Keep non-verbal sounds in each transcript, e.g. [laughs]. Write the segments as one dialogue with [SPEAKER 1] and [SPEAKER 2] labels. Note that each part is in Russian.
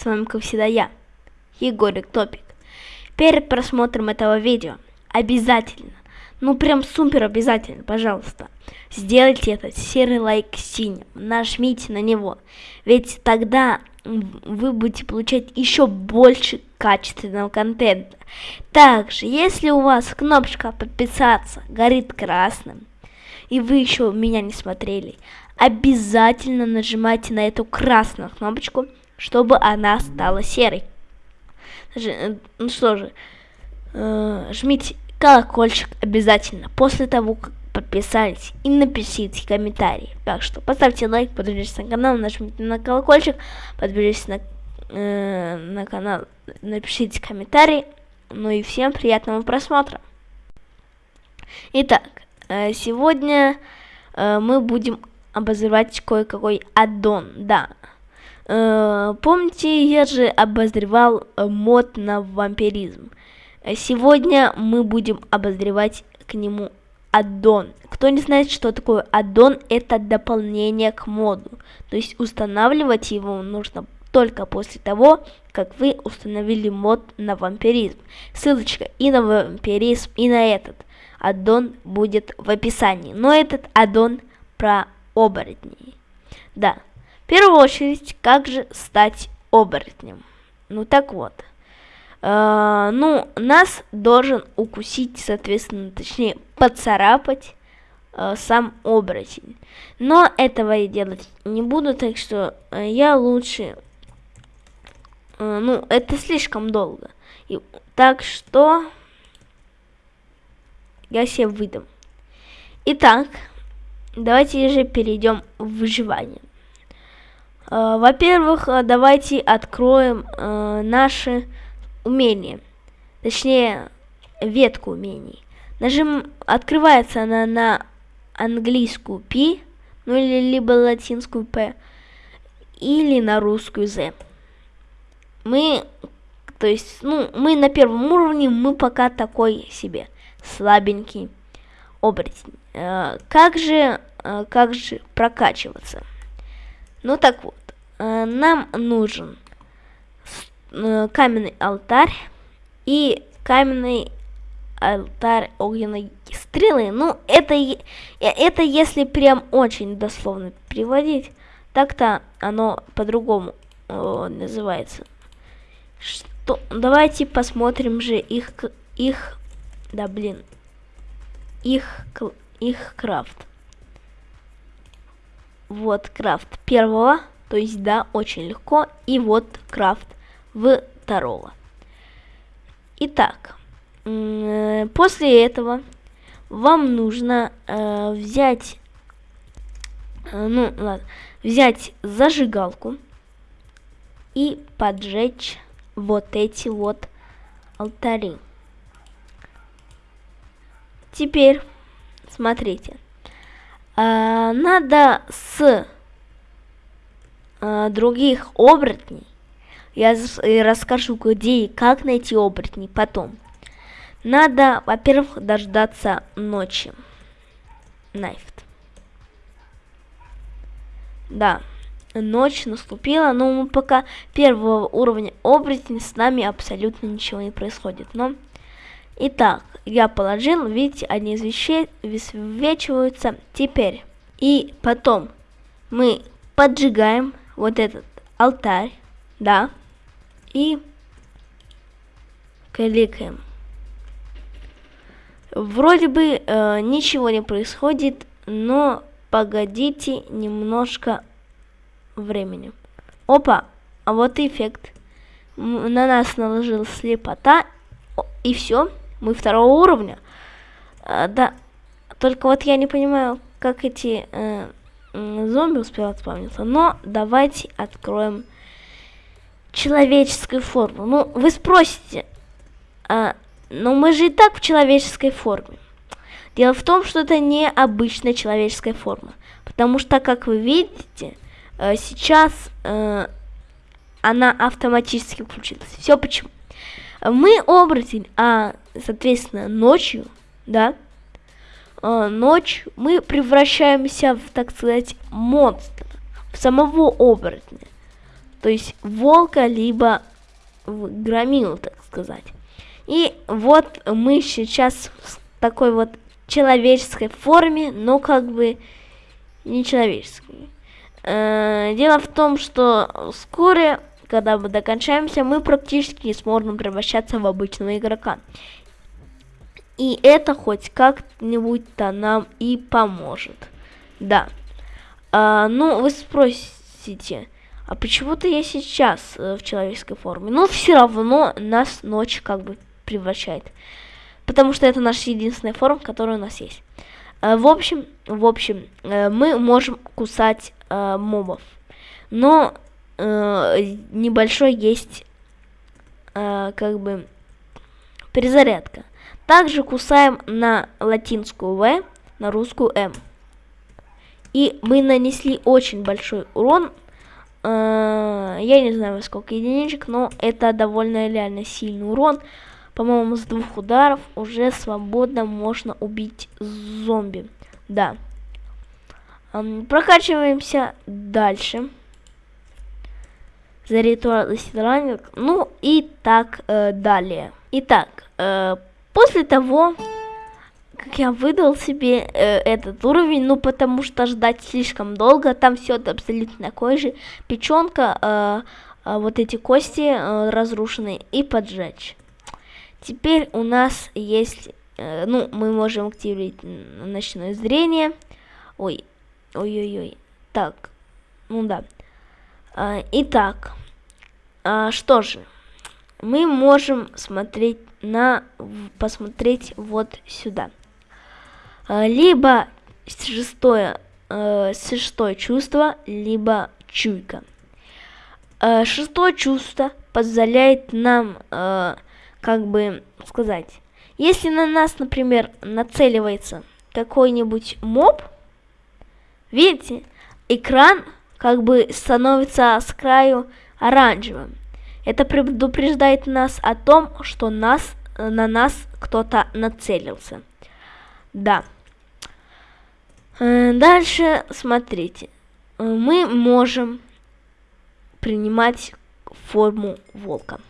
[SPEAKER 1] С вами, как всегда, я, Егорик Топик. Перед просмотром этого видео обязательно, ну прям супер обязательно, пожалуйста, сделайте этот серый лайк синим, нажмите на него, ведь тогда вы будете получать еще больше качественного контента. Также, если у вас кнопочка подписаться горит красным, и вы еще меня не смотрели, обязательно нажимайте на эту красную кнопочку, чтобы она стала серой. Ну что же, э, жмите колокольчик обязательно после того, как подписались и напишите комментарий. Так что поставьте лайк, подпишитесь на канал, нажмите на колокольчик, подпишитесь на, э, на канал, напишите комментарий. Ну и всем приятного просмотра. Итак, э, сегодня э, мы будем обозревать кое-какой аддон, да. Э, помните, я же обозревал э, мод на вампиризм. Сегодня мы будем обозревать к нему аддон. Кто не знает, что такое аддон, это дополнение к моду. То есть устанавливать его нужно только после того, как вы установили мод на вампиризм. Ссылочка и на вампиризм, и на этот аддон будет в описании. Но этот аддон про оборотней. Да, первую очередь, как же стать оборотнем? Ну так вот. Э, ну, нас должен укусить, соответственно, точнее, поцарапать э, сам оборотень. Но этого я делать не буду, так что э, я лучше... Э, ну, это слишком долго. И, так что я себе выдам. Итак, давайте же перейдем в выживание. Э, Во-первых, э, давайте откроем э, наши умения. Точнее, ветку умений. Нажим, открывается она на английскую P, ну или либо латинскую P, или на русскую Z. Мы, то есть, ну, мы на первом уровне, мы пока такой себе, слабенький оборотень. Как же, как же прокачиваться? Ну так вот, нам нужен э, каменный алтарь и каменный алтарь огненной стрелы. Ну, это, э, это если прям очень дословно переводить, так-то оно по-другому э, называется. Что? Давайте посмотрим же их, их, да блин, их, их крафт. Вот крафт первого, то есть да, очень легко, и вот крафт второго. Итак, после этого вам нужно э, взять, э, ну ладно, взять зажигалку и поджечь вот эти вот алтари. Теперь, смотрите, э, надо с э, других оборотней я расскажу, где и как найти оборотней потом. Надо, во-первых, дождаться ночи. Найфт. Да, ночь наступила, но мы пока первого уровня оборотень с нами абсолютно ничего не происходит. Но, итак, я положил, видите, они высвечиваются теперь. И потом мы поджигаем вот этот алтарь, да, и кликаем. Вроде бы э, ничего не происходит, но погодите немножко времени. Опа, а вот эффект. На нас наложил слепота, и все, мы второго уровня. А, да, только вот я не понимаю, как эти э, зомби успевают спавниться. Но давайте откроем человеческой формы. Ну, вы спросите, а, но мы же и так в человеческой форме. Дело в том, что это не обычная человеческая форма. Потому что, как вы видите, э, сейчас э, она автоматически включилась. Все почему? Мы оборотень, а, соответственно, ночью, да, э, ночью мы превращаемся в, так сказать, монстра, в самого оборотня. то есть волка, либо громилу, так сказать. И вот мы сейчас в такой вот человеческой форме, но как бы не человеческой. Э, дело в том, что вскоре, когда мы докончаемся, мы практически не сможем превращаться в обычного игрока. И это хоть как-нибудь-то нам и поможет. Да. А, ну, вы спросите, а почему-то я сейчас э, в человеческой форме? Но все равно нас ночь как бы превращает. Потому что это наша единственная форма, которая у нас есть. Э, в общем, в общем, э, мы можем кусать э, мобов. Но э, небольшой есть э, как бы перезарядка. Также кусаем на латинскую В, на русскую М. И мы нанесли очень большой урон Э, я не знаю, сколько единичек, но это довольно реально сильный урон. По-моему, с двух ударов уже свободно можно убить зомби. Да. Прокачиваемся дальше. За ритуал ранг. Ну и так э, далее. Итак, э, после того, как я выдал себе э, этот уровень, ну потому что ждать слишком долго, там все абсолютно такое же, печенка, э, э, вот эти кости э, разрушенные и поджечь. Теперь у нас есть, э, ну мы можем активировать ночное зрение, ой, ой-ой-ой, так, ну да. Э, итак, э, что же, мы можем смотреть на посмотреть вот сюда. Э, либо шестое, э, шестое чувство, либо чуйка. Э, шестое чувство позволяет нам, как бы сказать, если на нас, например, нацеливается какой-нибудь моб, видите, экран как бы становится с краю оранжевым. Это предупреждает нас о том, что нас, на нас кто-то нацелился. Да. Э, дальше, смотрите, мы можем принимать форму волка.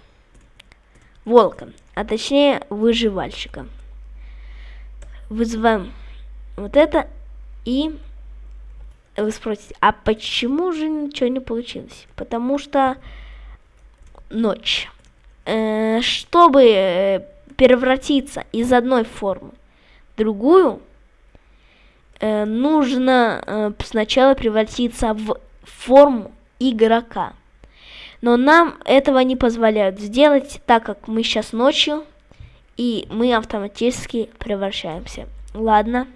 [SPEAKER 1] Волка, а точнее выживальщика. Вызываем вот это и вы спросите, а почему же ничего не получилось? Потому что ночь. Э, чтобы превратиться из одной формы в другую, э, нужно э, сначала превратиться в форму игрока. Но нам этого не позволяют сделать, так как мы сейчас ночью, и мы автоматически превращаемся. Ладно.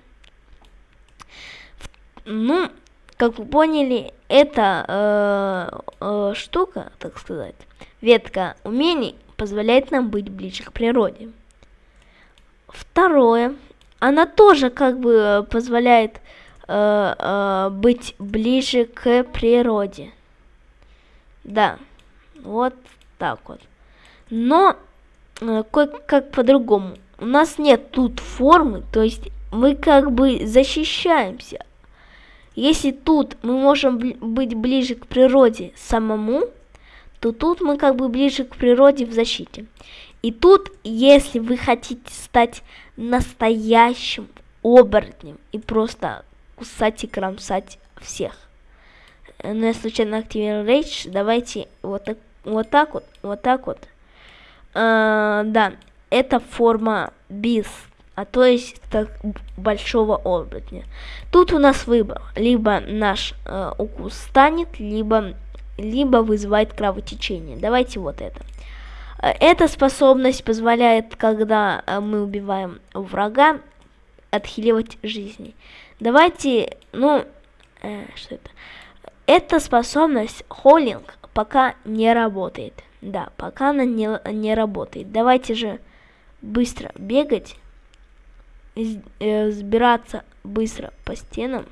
[SPEAKER 1] Ну, как вы поняли, эта э, э, штука, так сказать, ветка умений позволяет нам быть ближе к природе. Второе, она тоже как бы э, позволяет э, э, быть ближе к природе. Да, вот так вот. Но э, как по-другому. У нас нет тут формы, то есть мы как бы защищаемся. Если тут мы можем быть ближе к природе самому, то тут мы как бы ближе к природе в защите. И тут, если вы хотите стать настоящим оборотнем и просто кусать и кромсать всех. Но ну, я случайно активировал рейдж, давайте вот так вот, так вот, вот так вот. А, да, это форма бис, а то есть так, большого оборотня. Тут у нас выбор, либо наш э, укус станет, либо, либо вызывает кровотечение. Давайте вот это. Э, эта способность позволяет, когда э, мы убиваем врага, отхиливать жизни. Давайте, ну, э, что это? Эта способность холлинг пока не работает. Да, пока она не, не работает. Давайте же быстро бегать, сбираться быстро по стенам.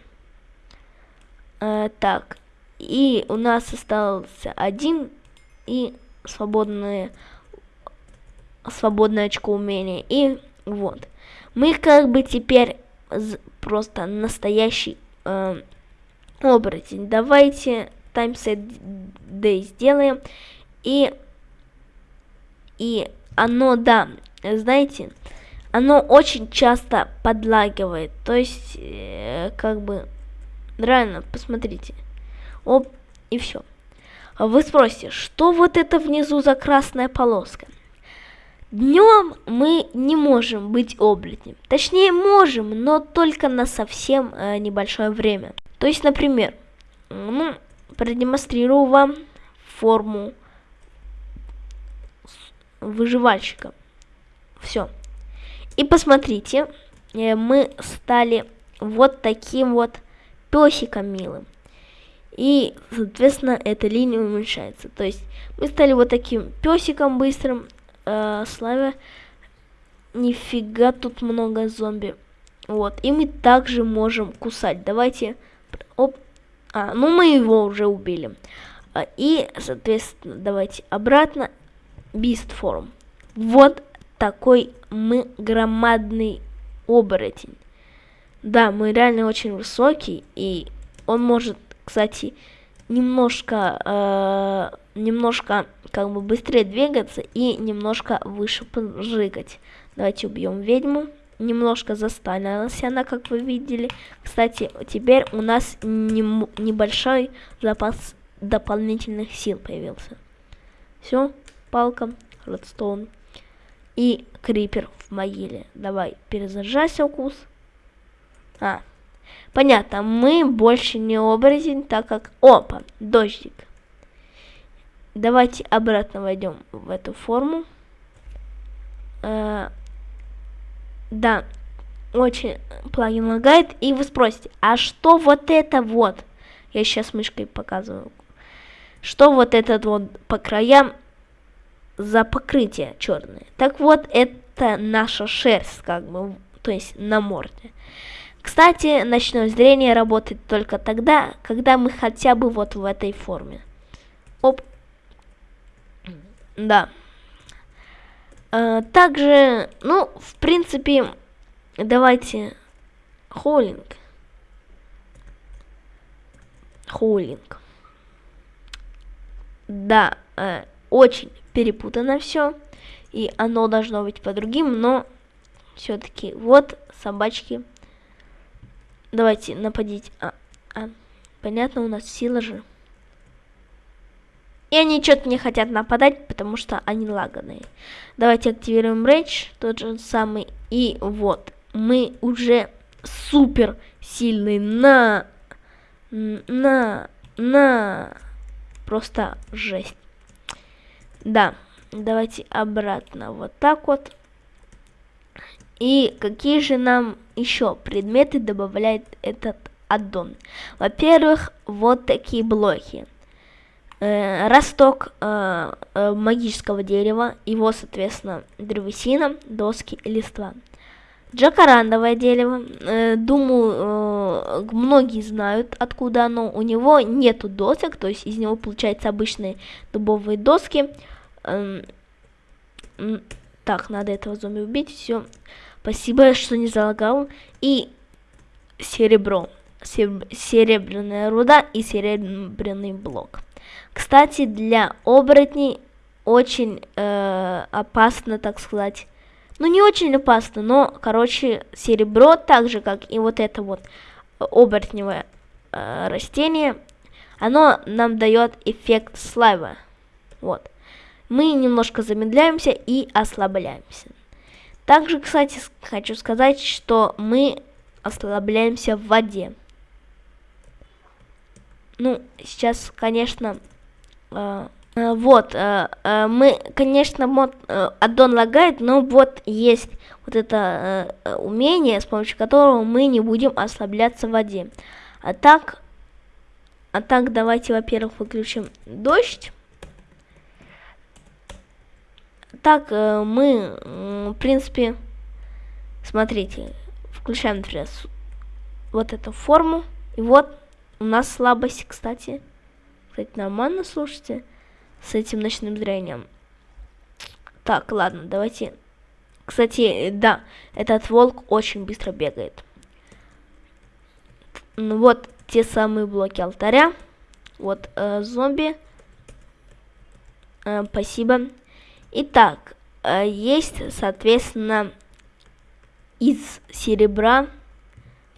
[SPEAKER 1] Э, так, и у нас остался один и свободные свободное очко умения. И вот. Мы как бы теперь просто настоящий э, оборотень. Давайте таймсет day сделаем. И, и оно, да, знаете, оно очень часто подлагивает. То есть, э, как бы, реально, посмотрите. Оп, и все. Вы спросите, что вот это внизу за красная полоска? Днем мы не можем быть оборотнем. Точнее, можем, но только на совсем э, небольшое время. То есть, например, ну, продемонстрирую вам форму выживальщика. Все. И посмотрите, э, мы стали вот таким вот песиком милым. И, соответственно, эта линия уменьшается. То есть мы стали вот таким песиком быстрым, э, Славя. Нифига тут много зомби. Вот, и мы также можем кусать. Давайте, оп, а, ну мы его уже убили. А, и, соответственно, давайте обратно. Beast Form. Вот такой мы громадный оборотень. Да, мы реально очень высокий, и он может, кстати, немножко, э, немножко как бы быстрее двигаться и немножко выше прыгать. Давайте убьем ведьму. Немножко застанилась она, как вы видели. Кстати, теперь у нас не, небольшой запас дополнительных сил появился. Все, палка, редстоун и крипер в могиле. Давай, перезаряжайся, укус. А, понятно, мы больше не оборотень, так как... Опа, дождик. Давайте обратно войдем в эту форму. Э, да, очень плагин лагает. И вы спросите, а что вот это вот? Я сейчас мышкой показываю. Что вот этот вот по краям за покрытие черное? Так вот, это наша шерсть, как бы, то есть на морде. Кстати, ночное зрение работает только тогда, когда мы хотя бы вот в этой форме. Оп, да. А, также, ну, в принципе, давайте холлинг. Холлинг. Да, э, очень перепутано все. И оно должно быть по другим, но все-таки вот собачки. Давайте нападить. А, а, понятно, у нас сила же. И они что-то не хотят нападать, потому что они лаганые. Давайте активируем рейдж, тот же самый. И вот, мы уже супер сильный на... На... На... Просто жесть. Да, давайте обратно вот так вот. И какие же нам еще предметы добавляет этот аддон? Во-первых, вот такие блоки э, росток э, э, магического дерева, его, соответственно, древесина, доски и листва. Джакарандовое дерево, э, думаю, э, многие знают, откуда оно. У него нету досок, то есть из него получаются обычные дубовые доски. Э, э, так, надо этого зомби убить, все. Спасибо, что не залагал. И серебро, серебряная руда и серебряный блок. Кстати, для оборотней очень э, опасно, так сказать. Ну, не очень опасно, но, короче, серебро, так же, как и вот это вот оборотневое э, растение, оно нам дает эффект слайва. Вот. Мы немножко замедляемся и ослабляемся. Также, кстати, хочу сказать, что мы ослабляемся в воде. Ну, сейчас, конечно, э, э, вот, э, э, мы, конечно, мод э, аддон лагает, но вот есть вот это э, умение, с помощью которого мы не будем ослабляться в воде. А так, а так давайте, во-первых, выключим дождь. Так, э, мы, в принципе, смотрите, включаем, например, вот эту форму, и вот у нас слабость, кстати. Кстати, нормально, слушайте, с этим ночным зрением. Так, ладно, давайте... Кстати, да, этот волк очень быстро бегает. Ну вот те самые блоки алтаря. вот э, зомби. Э, спасибо. Итак, э, есть, соответственно, из серебра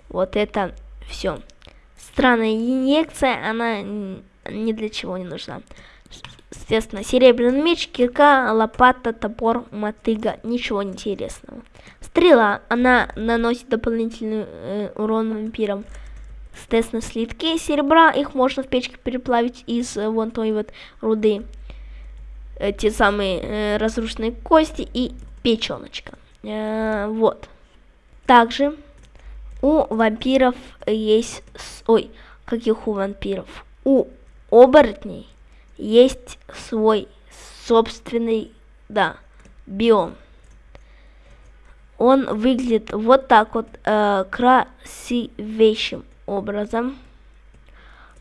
[SPEAKER 1] вот это все. Странная инъекция, она ни для чего не нужна. Соответственно, серебряный меч, кирка, лопата, топор, мотыга, ничего интересного. Стрела, она наносит дополнительный э, урон вампирам. Соответственно, слитки серебра, их можно в печке переплавить из э, вон той вот руды. Э, те самые э, разрушенные кости и печеночка. Э, вот. Также у вампиров есть... Ой, каких у вампиров? У оборотней есть свой собственный, да, биом. Он выглядит вот так вот э, красивейшим образом.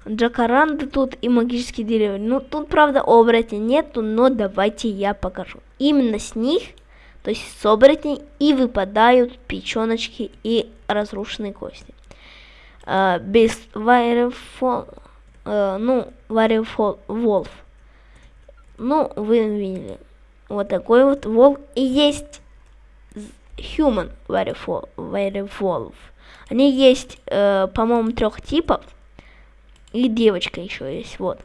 [SPEAKER 1] Джакаранды тут и магические деревья. Ну, тут, правда, оборотней нету, но давайте я покажу. Именно с них, то есть с оборотней, и выпадают печеночки и разрушенные кости. Uh, без Wirefall, uh, ну, Wirefall Wolf. Ну, вы видели. Вот такой вот волк. И есть Human Wirefall, Wirewolf. Они есть, uh, по-моему, трех типов. И девочка еще есть, вот.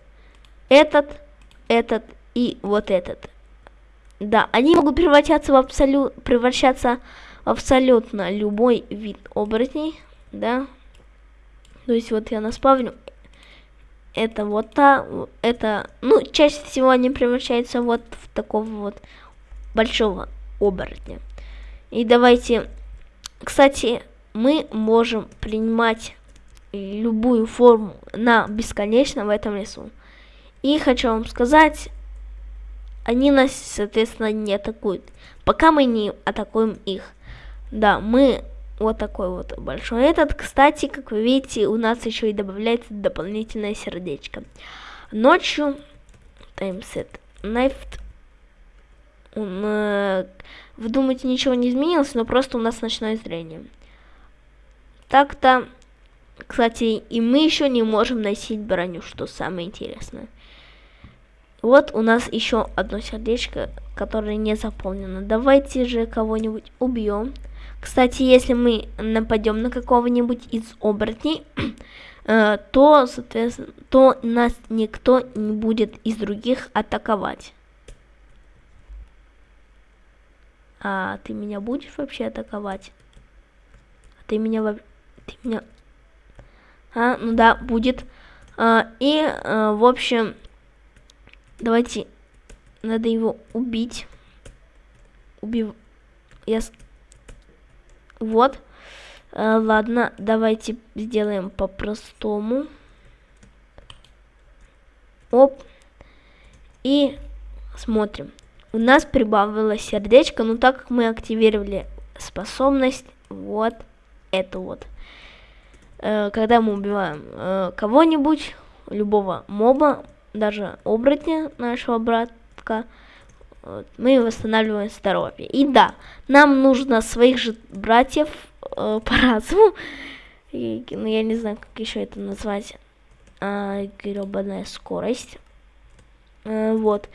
[SPEAKER 1] Этот, этот и вот этот. Да, они могут превращаться в абсолют, превращаться в абсолютно любой вид оборотней, да. То есть вот я наспавню. Это вот та, это, ну, чаще всего они превращаются вот в такого вот большого оборотня. И давайте, кстати, мы можем принимать любую форму на бесконечно в этом лесу. И хочу вам сказать, они нас, соответственно, не атакуют, пока мы не атакуем их. Да, мы вот такой вот большой этот. Кстати, как вы видите, у нас еще и добавляется дополнительное сердечко. Ночью таймсет knife он, э, вы думаете, ничего не изменилось, но просто у нас ночное зрение. Так-то кстати, и мы еще не можем носить броню, что самое интересное. Вот у нас еще одно сердечко, которое не заполнено. Давайте же кого-нибудь убьем. Кстати, если мы нападем на какого-нибудь из оборотней, [clears throat] э, то, соответственно, то нас никто не будет из других атаковать. А ты меня будешь вообще атаковать? А ты меня... Ты меня а, ну да, будет. А, и, а, в общем, давайте, надо его убить. Убив... Я... Вот. А, ладно, давайте сделаем по-простому. Оп. И смотрим. У нас прибавилось сердечко, но так как мы активировали способность, вот эту вот. Э, когда мы убиваем э, кого-нибудь, любого моба, даже оборотня нашего братка, мы восстанавливаем здоровье. И да, нам нужно своих же братьев э, [laughs] по разуму, и, ну я не знаю, как еще это назвать, а, гребаная скорость, э, вот,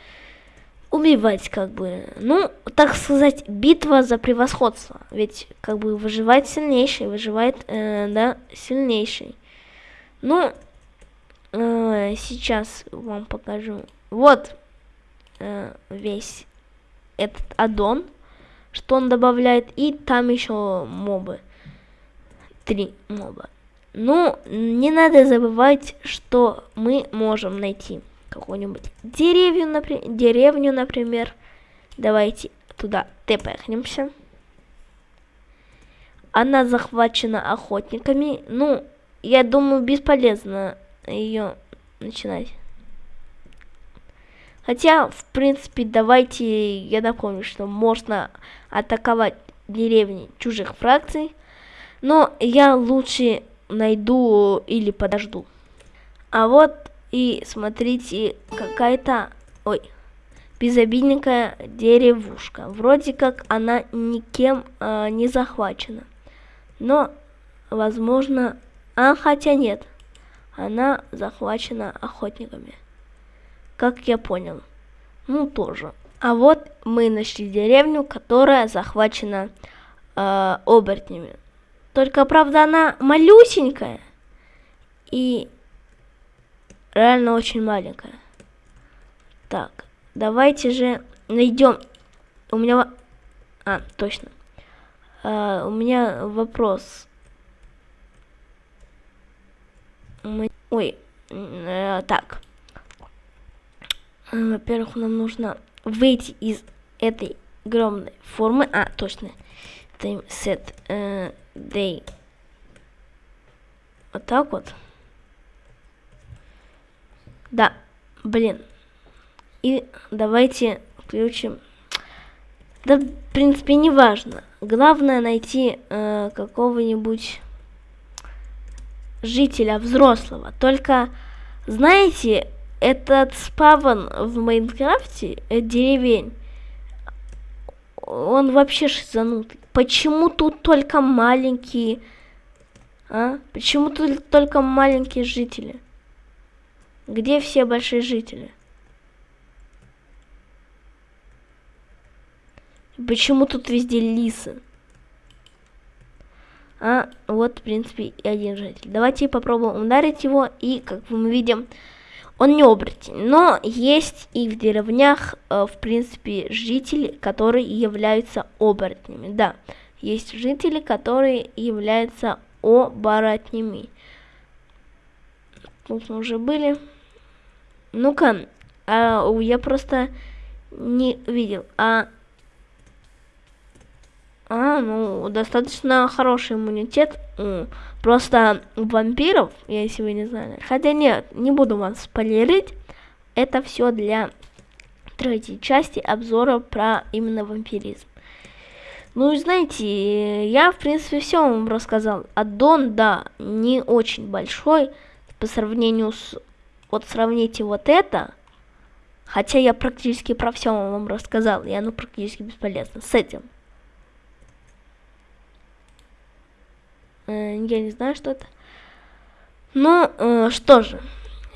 [SPEAKER 1] убивать как бы, ну, так сказать, битва за превосходство. Ведь как бы выживает сильнейший, выживает, э, да, сильнейший. Ну, э, сейчас вам покажу. Вот э, весь этот аддон, что он добавляет, и там еще мобы. Три моба. Ну, не надо забывать, что мы можем найти какую-нибудь деревню, например, деревню, например. Давайте туда тепехнемся. Она захвачена охотниками. Ну, я думаю, бесполезно ее начинать. Хотя, в принципе, давайте я напомню, что можно атаковать деревни чужих фракций. Но я лучше найду или подожду. А вот и смотрите, какая-то... Ой, безобидненькая деревушка. Вроде как она никем э, не захвачена. Но, возможно... А, хотя нет. она захвачена охотниками. Как я понял. Ну, тоже. А вот мы нашли деревню, которая захвачена э, оборотнями. Только, правда, она малюсенькая. И реально очень маленькая. Так, давайте же найдем. У меня... А, точно. Uh, у меня вопрос. Мы... Ой, э, так. Во-первых, нам нужно выйти из этой огромной формы. А, точно. Time set uh, day. Вот так вот. Да, блин. И давайте включим. Да, в принципе, не важно. Главное найти э, какого-нибудь жителя взрослого. Только, знаете, этот спавн в Майнкрафте, э, деревень, он вообще шизанутый. Почему тут только маленькие, а? Почему тут только маленькие жители? Где все большие жители? Почему тут везде лисы? А вот, в принципе, и один житель. Давайте попробуем ударить его. И, как мы видим, он не оборотень. Но есть и в деревнях, э, в принципе, жители, которые являются оборотнями. Да, есть жители, которые являются оборотнями. Тут мы уже были. Ну-ка, а, я просто не видел. А а, ну, достаточно хороший иммунитет. Просто вампиров, если вы не знали. Хотя нет, не буду вас спойлерить. Это все для третьей части обзора про именно вампиризм. Ну и знаете, я в принципе все вам рассказал. Аддон, да, не очень большой по сравнению с... Вот сравните вот это. Хотя я практически про все вам рассказал, и оно практически бесполезно. С этим. Э, я не знаю, что это. Ну, э, что же.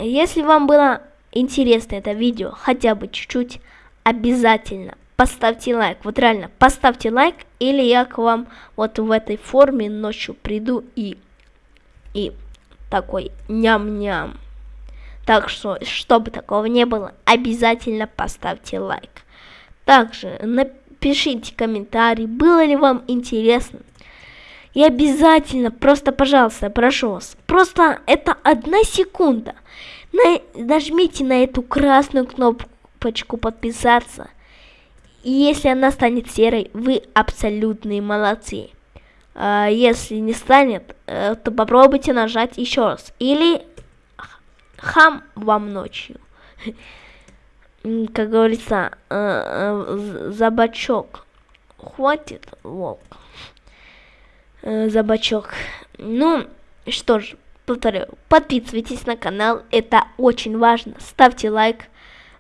[SPEAKER 1] Если вам было интересно это видео, хотя бы чуть-чуть, обязательно поставьте лайк. Вот реально, поставьте лайк, или я к вам вот в этой форме ночью приду и, и такой ням-ням. Так что, чтобы такого не было, обязательно поставьте лайк. Также напишите комментарий, было ли вам интересно. И обязательно, просто, пожалуйста, прошу вас, просто это одна секунда. На, нажмите на эту красную кнопочку подписаться. И если она станет серой, вы абсолютные молодцы. А если не станет, э, то попробуйте нажать еще раз. Или хам вам ночью. Как говорится, э, э, за бачок хватит волк э, за бачок. Ну, что ж, повторю, подписывайтесь на канал, это очень важно. Ставьте лайк,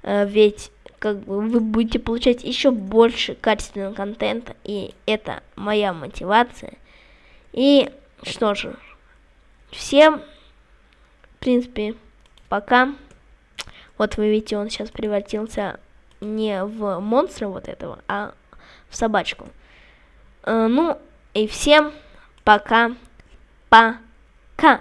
[SPEAKER 1] ведь как бы вы будете получать еще больше качественного контента, и это моя мотивация. И что же, всем, в принципе, пока. Вот вы видите, он сейчас превратился не в монстра вот этого, а в собачку. Э, ну, и всем пока. Пока.